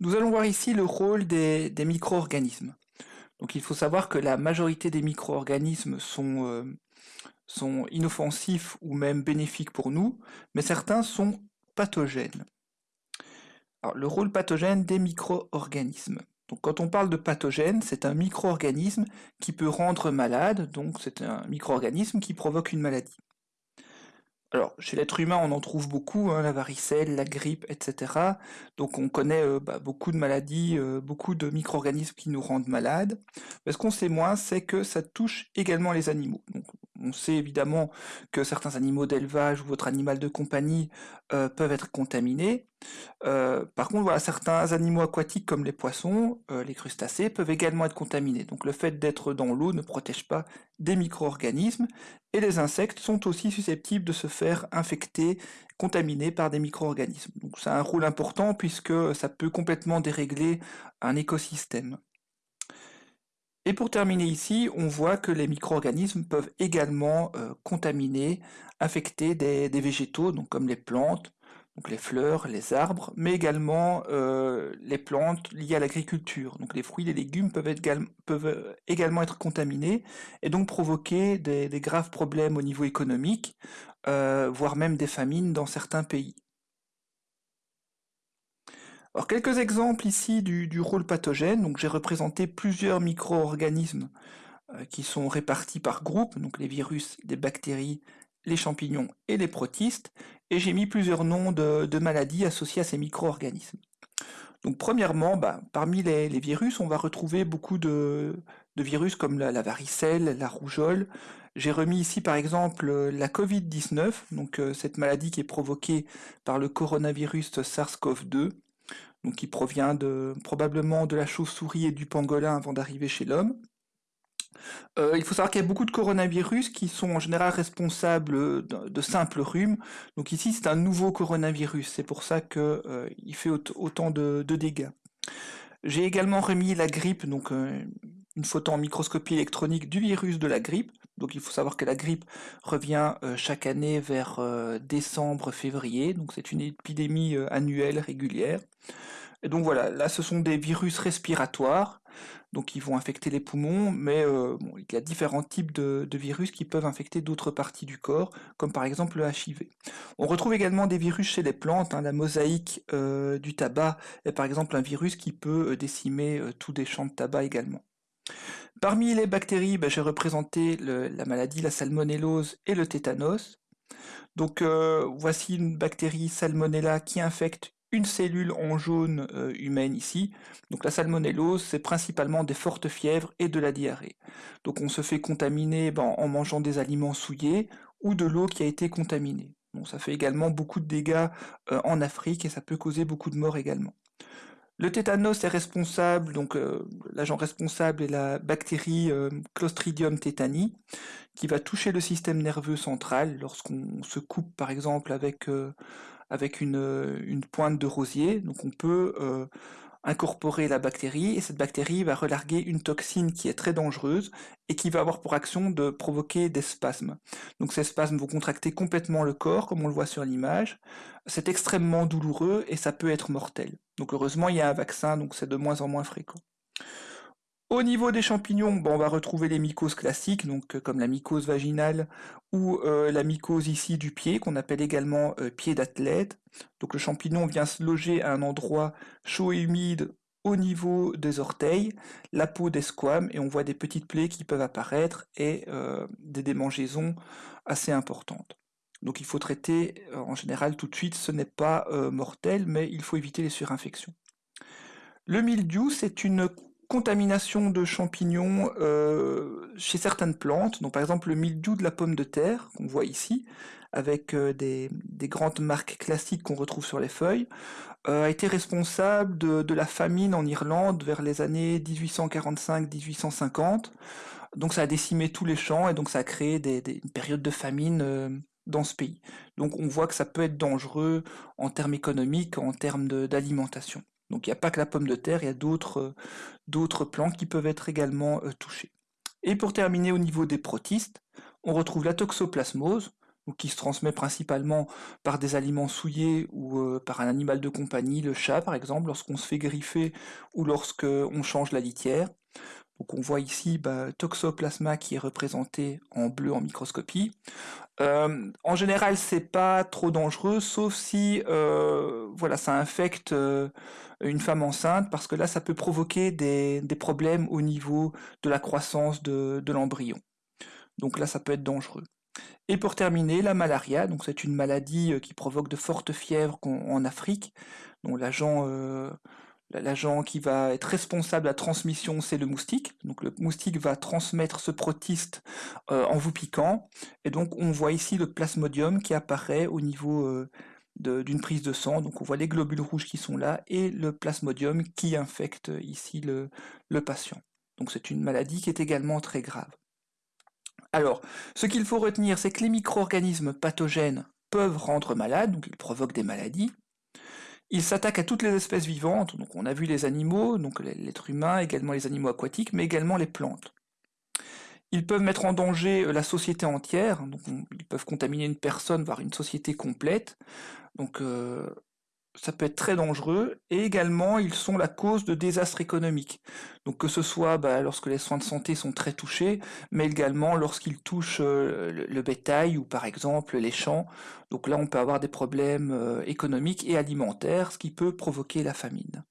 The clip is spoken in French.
Nous allons voir ici le rôle des, micro-organismes. Donc il faut savoir que la majorité des micro-organismes sont, euh, sont inoffensifs ou même bénéfiques pour nous, mais certains sont pathogènes. Alors, le rôle pathogène des micro-organismes. Donc quand on parle de pathogène, c'est un micro-organisme qui peut rendre malade, donc c'est un micro-organisme qui provoque une maladie. Alors, chez l'être humain, on en trouve beaucoup, hein, la varicelle, la grippe, etc. Donc on connaît euh, bah, beaucoup de maladies, euh, beaucoup de micro-organismes qui nous rendent malades. Mais ce qu'on sait moins, c'est que ça touche également les animaux. On sait évidemment que certains animaux d'élevage ou votre animal de compagnie euh, peuvent être contaminés. Euh, par contre, certains animaux aquatiques comme les poissons, euh, les crustacés, peuvent également être contaminés. Donc le fait d'être dans l'eau ne protège pas des micro-organismes. Et les insectes sont aussi susceptibles de se faire infecter, contaminer par des micro-organismes. Donc ça a un rôle important puisque ça peut complètement dérégler un écosystème. Et pour terminer ici, on voit que les micro-organismes peuvent également euh, contaminer, infecter des, végétaux, donc comme les plantes, donc les fleurs, les arbres, mais également euh, les plantes liées à l'agriculture. Donc les fruits les légumes peuvent, peuvent, également être contaminés et donc provoquer des, graves problèmes au niveau économique, euh, voire même des famines dans certains pays. Alors quelques exemples ici du, rôle pathogène. Donc j'ai représenté plusieurs micro-organismes euh, qui sont répartis par groupe, donc les virus, les bactéries, les champignons et les protistes, et j'ai mis plusieurs noms de, maladies associées à ces micro-organismes. Donc premièrement, bah, parmi les, virus, on va retrouver beaucoup de, virus comme la, varicelle, la rougeole. J'ai remis ici par exemple la Covid-19, donc euh, cette maladie qui est provoquée par le coronavirus SARS-CoV-2 donc qui provient probablement de la chauve-souris et du pangolin avant d'arriver chez l'homme. Euh, il faut savoir qu'il y a beaucoup de coronavirus qui sont en général responsables de, simples rhumes. Donc ici, c'est un nouveau coronavirus. C'est pour ça qu'il euh, fait autant de, dégâts. J'ai également remis la grippe, donc euh, une photo en microscopie électronique du virus de la grippe. Donc il faut savoir que la grippe revient chaque année vers décembre, février. Donc c'est une épidémie annuelle régulière. Et donc voilà, là ce sont des virus respiratoires, donc ils vont infecter les poumons, mais euh, il y a différents types de, virus qui peuvent infecter d'autres parties du corps, comme par exemple le HIV. On retrouve également des virus chez les plantes, hein, la mosaïque euh, du tabac est par exemple un virus qui peut euh, décimer tous des champs de tabac également. Parmi les bactéries, ben, j'ai représenté la maladie, la salmonellose et le tétanos. Donc voici une bactérie salmonella qui infecte une cellule en jaune euh, humaine ici. Donc la salmonellose, c'est principalement des fortes fièvres et de la diarrhée. Donc on se fait contaminer ben, en mangeant des aliments souillés ou de l'eau qui a été contaminée. Ça fait également beaucoup de dégâts euh, en Afrique et ça peut causer beaucoup de morts également. Le tétanos est responsable, donc euh, l'agent responsable est la bactérie Clostridium tetani, qui va toucher le système nerveux central lorsqu'on se coupe par exemple avec avec une, une pointe de rosier. Donc on peut euh, incorporer la bactérie et cette bactérie va relarguer une toxine qui est très dangereuse et qui va avoir pour action de provoquer des spasmes. Donc ces spasmes vont contracter complètement le corps comme on le voit sur l'image. C'est extrêmement douloureux et ça peut être mortel. Donc heureusement il y a un vaccin donc c'est de moins en moins fréquent. Au niveau des champignons, on va retrouver les mycoses classiques, donc euh, comme la mycose vaginale ou euh, la mycose ici du pied, qu'on appelle également euh, pied d'athlète. Donc le champignon vient se loger à un endroit chaud et humide au niveau des orteils, la peau des squames, et on voit des petites plaies qui peuvent apparaître et des démangeaisons assez importantes. Donc il faut traiter en général tout de suite, ce n'est pas mortel, mais il faut éviter les surinfections. Le mildiou, c'est une contamination de champignons euh, chez certaines plantes, donc par exemple le mildiou de la pomme de terre, qu'on voit ici, avec euh, des, grandes marques classiques qu'on retrouve sur les feuilles, euh, a été responsable de, la famine en Irlande vers les années 1845-1850. Donc ça a décimé tous les champs et donc ça a créé des, des une période de famine dans ce pays. Donc on voit que ça peut être dangereux en termes économiques, en termes d'alimentation. Donc il n'y a pas que la pomme de terre, il y a d'autres euh, plantes qui peuvent être également euh, touchées. Et pour terminer au niveau des protistes, on retrouve la toxoplasmose. qui se transmet principalement par des aliments souillés ou euh, par un animal de compagnie, le chat par exemple, lorsqu'on se fait griffer ou lorsqu'on change la litière. Donc on voit ici bah, Toxoplasma qui est représenté en bleu en microscopie. Euh, en général, c'est pas trop dangereux, sauf si euh, voilà, ça infecte une femme enceinte, parce que là, ça peut provoquer des, problèmes au niveau de la croissance de l'embryon. Donc là, ça peut être dangereux. Et pour terminer, la malaria, donc c'est une maladie euh, qui provoque de fortes fièvres en Afrique. Donc euh, l'agent qui va être responsable de la transmission, c'est le moustique. Donc le moustique va transmettre ce protiste euh, en vous piquant. Et donc on voit ici le plasmodium qui apparaît au niveau d'une prise de sang. Donc on voit les globules rouges qui sont là et le plasmodium qui infecte ici le patient. Donc c'est une maladie qui est également très grave. Alors, ce qu'il faut retenir, c'est que les micro-organismes pathogènes peuvent rendre malades, donc ils provoquent des maladies. Ils s'attaquent à toutes les espèces vivantes, donc on a vu les animaux, donc l'être humain, également les animaux aquatiques, mais également les plantes. Ils peuvent mettre en danger euh, la société entière, donc ils peuvent contaminer une personne, voire une société complète. Donc euh, ça peut être très dangereux, et également ils sont la cause de désastres économiques. Donc que ce soit bah, lorsque les soins de santé sont très touchés, mais également lorsqu'ils touchent euh, le, bétail ou par exemple les champs. Donc là on peut avoir des problèmes euh, économiques et alimentaires, ce qui peut provoquer la famine.